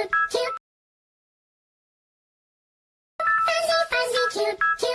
キュッキュッ。